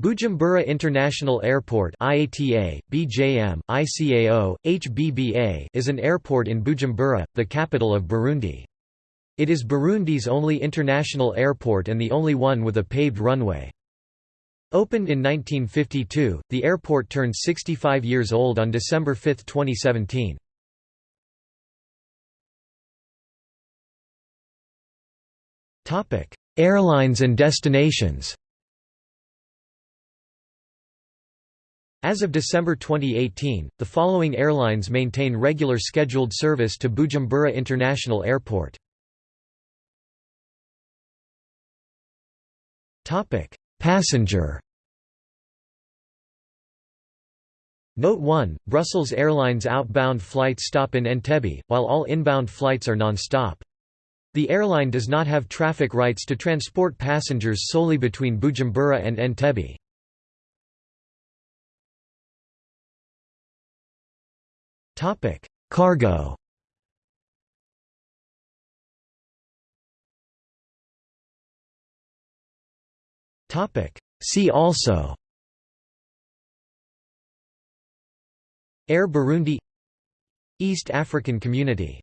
Bujumbura International Airport IATA, BJM, ICAO, HBBA is an airport in Bujumbura, the capital of Burundi. It is Burundi's only international airport and the only one with a paved runway. Opened in 1952, the airport turned 65 years old on December 5, 2017. Airlines and destinations As of December 2018, the following airlines maintain regular scheduled service to Bujumbura International Airport. Passenger Note 1, Brussels Airlines outbound flights stop in Entebbe, while all inbound flights are non-stop. The airline does not have traffic rights to transport passengers solely between Bujumbura and Entebbe. Topic: Cargo. Topic: See also. Air Burundi East African Community